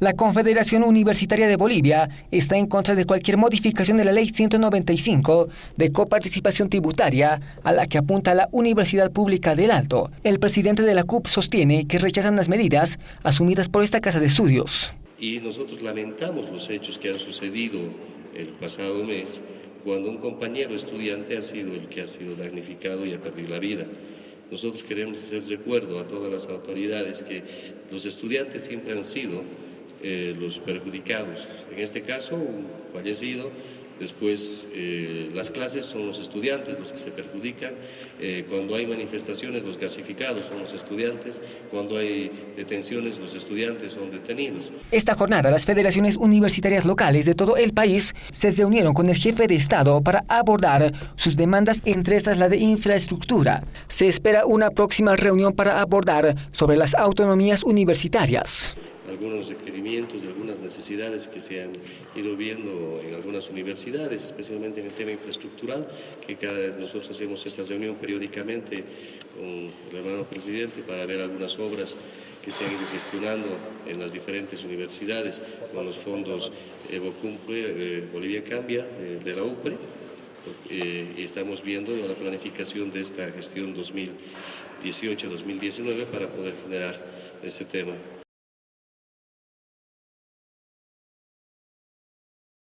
La Confederación Universitaria de Bolivia está en contra de cualquier modificación de la Ley 195 de coparticipación tributaria a la que apunta la Universidad Pública del Alto. El presidente de la CUP sostiene que rechazan las medidas asumidas por esta casa de estudios. Y nosotros lamentamos los hechos que han sucedido el pasado mes cuando un compañero estudiante ha sido el que ha sido damnificado y ha perdido la vida. Nosotros queremos hacer recuerdo a todas las autoridades que los estudiantes siempre han sido eh, los perjudicados. En este caso, un fallecido, después eh, las clases son los estudiantes los que se perjudican, eh, cuando hay manifestaciones los gasificados son los estudiantes, cuando hay detenciones los estudiantes son detenidos. Esta jornada las federaciones universitarias locales de todo el país se reunieron con el jefe de Estado para abordar sus demandas, entre estas la de infraestructura. Se espera una próxima reunión para abordar sobre las autonomías universitarias algunos requerimientos y algunas necesidades que se han ido viendo en algunas universidades, especialmente en el tema infraestructural, que cada vez nosotros hacemos esta reunión periódicamente con el hermano presidente para ver algunas obras que se han ido gestionando en las diferentes universidades con los fondos Evo Cumple, eh, Bolivia Cambia, de la UPRE, eh, y estamos viendo la planificación de esta gestión 2018-2019 para poder generar ese tema.